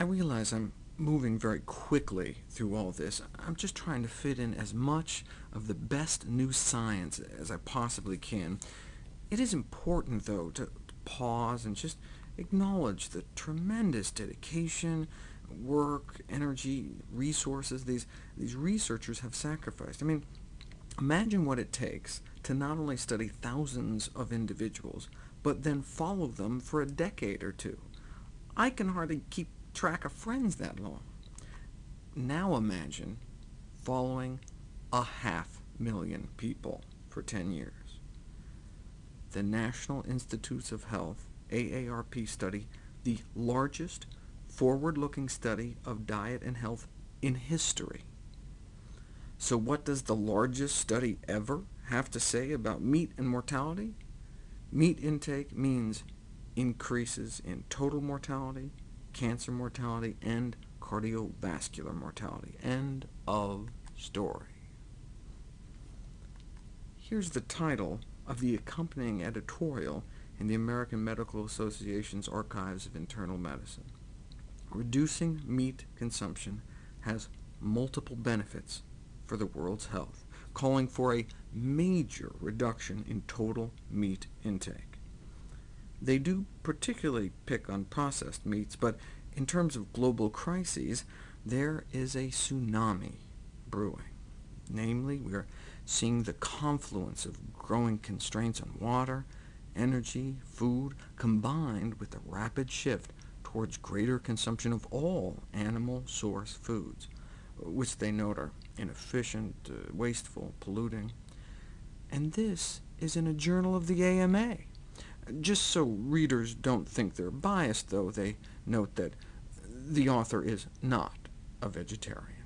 I realize I'm moving very quickly through all this. I'm just trying to fit in as much of the best new science as I possibly can. It is important, though, to pause and just acknowledge the tremendous dedication, work, energy, resources these, these researchers have sacrificed. I mean, imagine what it takes to not only study thousands of individuals, but then follow them for a decade or two. I can hardly keep track of friends that long. Now imagine following a half million people for 10 years. The National Institutes of Health AARP study, the largest forward-looking study of diet and health in history. So what does the largest study ever have to say about meat and mortality? Meat intake means increases in total mortality, cancer mortality, and cardiovascular mortality. End of story. Here's the title of the accompanying editorial in the American Medical Association's Archives of Internal Medicine. Reducing meat consumption has multiple benefits for the world's health, calling for a major reduction in total meat intake. They do particularly pick on processed meats, but in terms of global crises, there is a tsunami brewing. Namely, we are seeing the confluence of growing constraints on water, energy, food, combined with the rapid shift towards greater consumption of all animal source foods, which they note are inefficient, uh, wasteful, polluting. And this is in a journal of the AMA. Just so readers don't think they're biased, though, they note that the author is not a vegetarian.